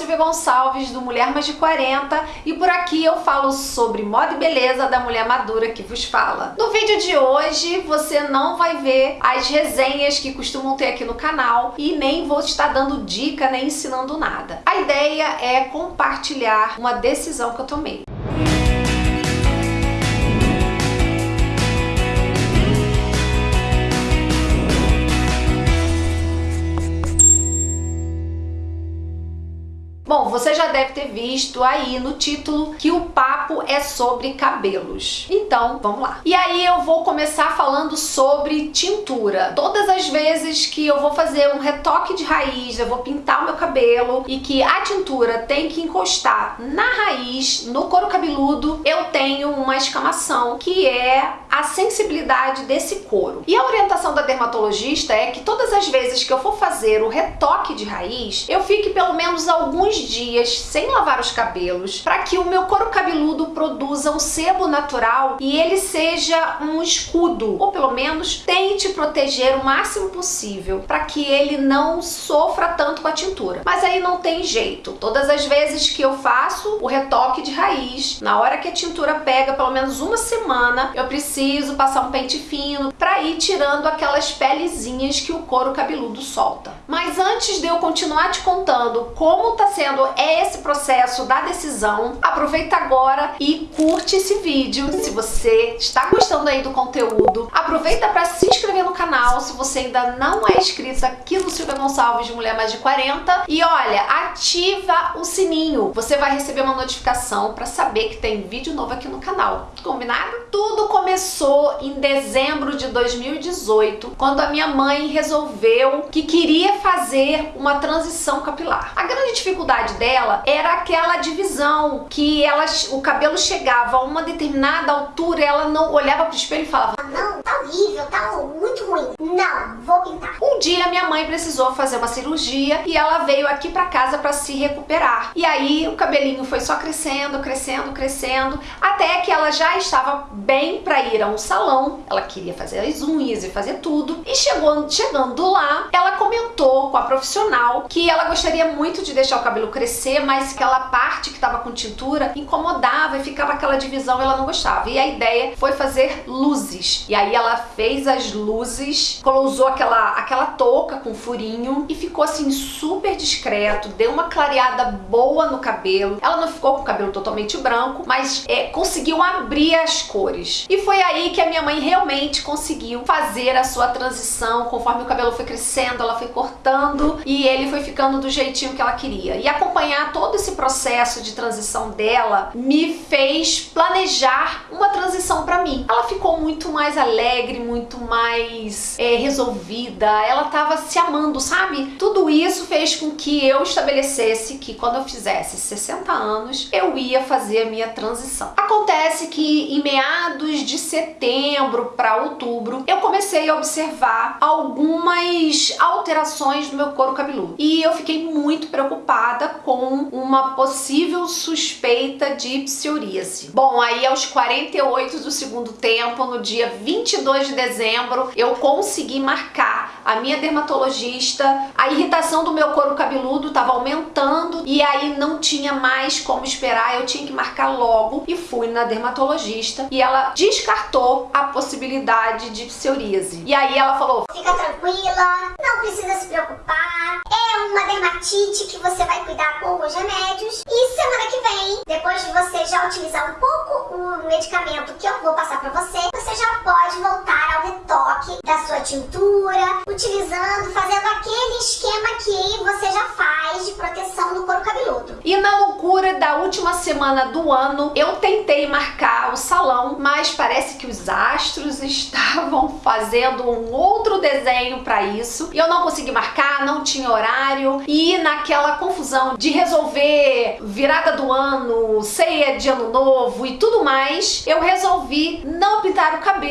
Silvia Gonçalves do Mulher Mais de 40 e por aqui eu falo sobre moda e beleza da mulher madura que vos fala. No vídeo de hoje você não vai ver as resenhas que costumam ter aqui no canal e nem vou estar dando dica nem ensinando nada. A ideia é compartilhar uma decisão que eu tomei. Já deve ter visto aí no título que o papo é sobre cabelos. Então, vamos lá. E aí eu vou começar falando sobre tintura. Todas as vezes que eu vou fazer um retoque de raiz, eu vou pintar o meu cabelo e que a tintura tem que encostar na raiz, no couro cabeludo, eu tenho uma escamação que é a sensibilidade desse couro. E a orientação da dermatologista é que todas as vezes que eu for fazer o retoque de raiz, eu fique pelo menos alguns dias sem lavar os cabelos para que o meu couro cabeludo produza um sebo natural e ele seja um escudo, ou pelo menos tente proteger o máximo possível para que ele não sofra tanto com a tintura. Mas aí não tem jeito. Todas as vezes que eu faço o retoque de raiz, na hora que a tintura pega pelo menos uma semana, eu preciso passar um pente fino para ir tirando aquelas pelezinhas que o couro cabeludo solta. Mas antes de eu continuar te contando como tá sendo esse processo da decisão, aproveita agora e curte esse vídeo se você está gostando aí do conteúdo. Aproveita para se inscrever no canal se você ainda não é inscrito aqui no Silvia Gonçalves de Mulher Mais de 40. E olha, ativa o sininho. Você vai receber uma notificação para saber que tem vídeo novo aqui no canal. Combinado? Tudo começou em dezembro de 2018, quando a minha mãe resolveu que queria fazer uma transição capilar. A grande dificuldade dela era aquela divisão que ela, o cabelo chegava a uma determinada altura ela não olhava pro espelho e falava não, tá horrível, tá muito ruim. Não, vou pintar. Um dia minha mãe precisou fazer uma cirurgia e ela veio aqui pra casa pra se recuperar. E aí o cabelinho foi só crescendo, crescendo, crescendo, até que ela já estava bem pra ir a um salão. Ela queria fazer as unhas e fazer tudo. E chegou, chegando lá, ela profissional que ela gostaria muito de deixar o cabelo crescer, mas aquela parte que estava com tintura incomodava e ficava aquela divisão, ela não gostava. E a ideia foi fazer luzes. E aí ela fez as luzes, usou aquela, aquela touca com furinho e ficou assim super discreto, deu uma clareada boa no cabelo. Ela não ficou com o cabelo totalmente branco, mas é, conseguiu abrir as cores. E foi aí que a minha mãe realmente conseguiu fazer a sua transição, conforme o cabelo foi crescendo, ela foi cortando e ele foi ficando do jeitinho que ela queria. E acompanhar todo esse processo de transição dela me fez planejar uma transição para mim. Ela ficou muito mais alegre, muito mais é, resolvida, ela tava se amando, sabe? Tudo isso fez com que eu estabelecesse que quando eu fizesse 60 anos, eu ia fazer a minha transição. Acontece que em meados de setembro para outubro, eu comecei a observar algumas alterações no meu couro cabeludo. E eu fiquei muito preocupada com uma possível suspeita de psoríase. Bom, aí aos 48 do segundo tempo, no dia 22 de dezembro, eu consegui marcar a minha dermatologista. A irritação do meu couro cabeludo estava aumentando e aí não tinha mais como esperar, eu tinha que marcar logo e fui na dermatologista e ela descartou a possibilidade de psoríase. E aí ela falou: "Fica tranquila, não precisa se preocupar. É uma dermatite que você vai cuidar com os remédios. E semana que vem, depois de você já utilizar um pouco o medicamento que eu vou passar pra você, pode voltar ao retoque da sua tintura, utilizando, fazendo aquele esquema que você já faz de proteção do couro cabeludo. E na loucura da última semana do ano, eu tentei marcar o salão, mas parece que os astros estavam fazendo um outro desenho para isso. E eu não consegui marcar, não tinha horário. E naquela confusão de resolver virada do ano, ceia de ano novo e tudo mais, eu resolvi não pintar o cabelo,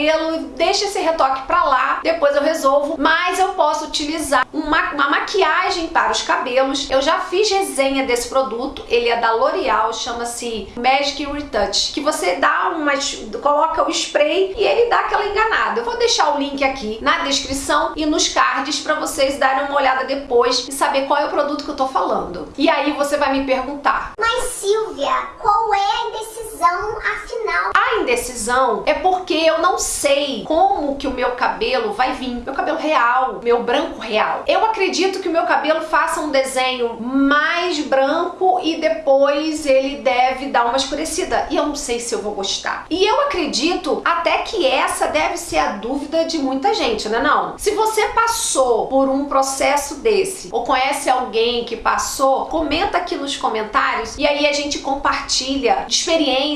deixa esse retoque pra lá, depois eu resolvo, mas eu posso utilizar uma, uma maquiagem para os cabelos. Eu já fiz resenha desse produto, ele é da L'Oreal, chama-se Magic Retouch, que você dá uma, coloca o spray e ele dá aquela enganada. Eu vou deixar o link aqui na descrição e nos cards para vocês darem uma olhada depois e saber qual é o produto que eu tô falando. E aí você vai me perguntar. Mas Silvia, qual é a indecisão afinal? A indecisão é porque eu não sei como que o meu cabelo vai vir. Meu cabelo real, meu branco real. Eu acredito que o meu cabelo faça um desenho mais branco e depois ele deve dar uma escurecida. E eu não sei se eu vou gostar. E eu acredito até que essa deve ser a dúvida de muita gente, né não? Se você passou por um processo desse ou conhece alguém que passou, comenta aqui nos comentários e aí a gente compartilha experiências,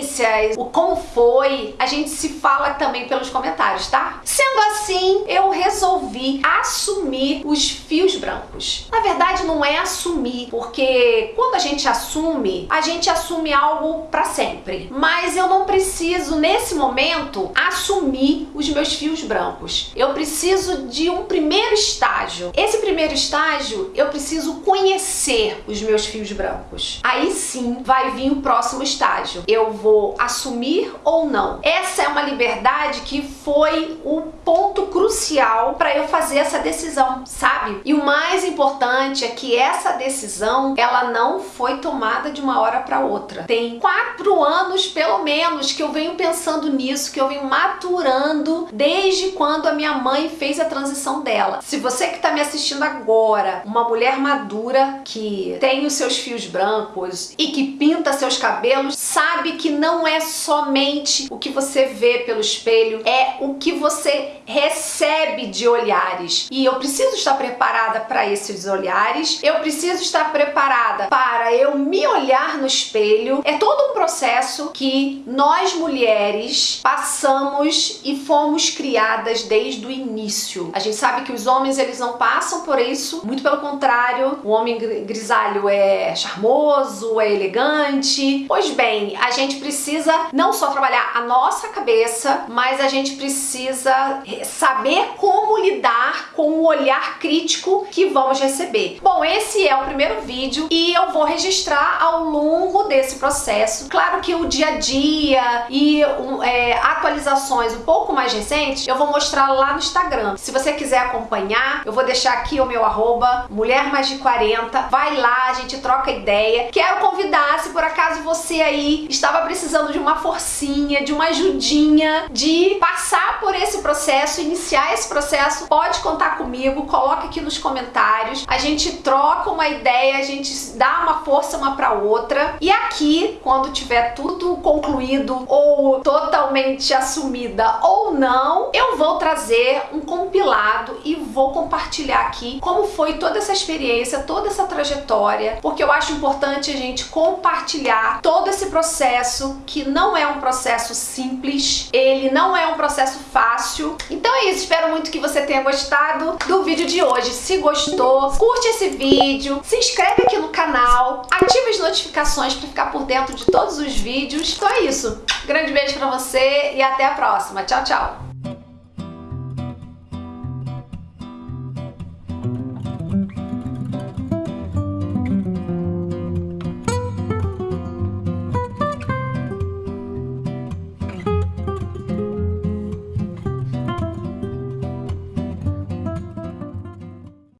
o como foi, a gente se fala também pelos comentários, tá? Sendo assim, eu resolvi assumir os fios brancos. Na verdade, não é assumir, porque quando a gente assume, a gente assume algo para sempre. Mas eu não preciso, nesse momento, assumir os meus fios brancos. Eu preciso de um primeiro estágio. Esse primeiro estágio, eu preciso conhecer os meus fios brancos. Aí sim vai vir o próximo estágio. Eu vou assumir ou não. Essa é uma liberdade que foi o ponto crucial para eu fazer essa decisão, sabe? E o mais importante é que essa decisão, ela não foi tomada de uma hora para outra. Tem quatro anos, pelo menos, que eu venho pensando nisso, que eu venho maturando desde quando a minha mãe fez a transição dela. Se você que está me assistindo agora, uma mulher madura que tem os seus fios brancos e que pinta seus cabelos, sabe que não é somente o que você vê pelo espelho, é o que você recebe de olhares. E eu preciso estar preparada para esses olhares, eu preciso estar preparada para eu me olhar no espelho. É todo um processo que nós mulheres passamos e fomos criadas desde o início. A gente sabe que os homens eles não passam por isso, muito pelo contrário, o homem grisalho é charmoso, é elegante. Pois bem, a gente precisa não só trabalhar a nossa cabeça, mas a gente precisa saber como lidar com o olhar crítico que vamos receber. Bom, esse é o primeiro vídeo e eu vou registrar ao longo desse processo. Claro que o dia a dia e um, é, atualizações um pouco mais recentes eu vou mostrar lá no Instagram. Se você quiser acompanhar, eu vou deixar aqui o meu arroba, mulher mais de 40. Vai lá, a gente troca ideia. Quero convidar, se por acaso você aí estava precisando de uma forcinha, de uma ajudinha, de passar por esse processo, iniciar esse processo, pode contar comigo, coloca aqui nos comentários. A gente troca uma ideia, a gente dá uma força uma para outra. E aqui, quando tiver tudo concluído ou totalmente assumida ou não, eu vou trazer um compilado e vou compartilhar aqui como foi toda essa experiência, toda essa trajetória, porque eu acho importante a gente compartilhar todo esse processo que não é um processo simples, ele não é um processo fácil. Então é isso, espero muito que você tenha gostado do vídeo de hoje. Se gostou, curte esse vídeo, se inscreve aqui no canal, ative as notificações para ficar por dentro de todos os vídeos. Então é isso. Grande beijo pra você e até a próxima. Tchau, tchau.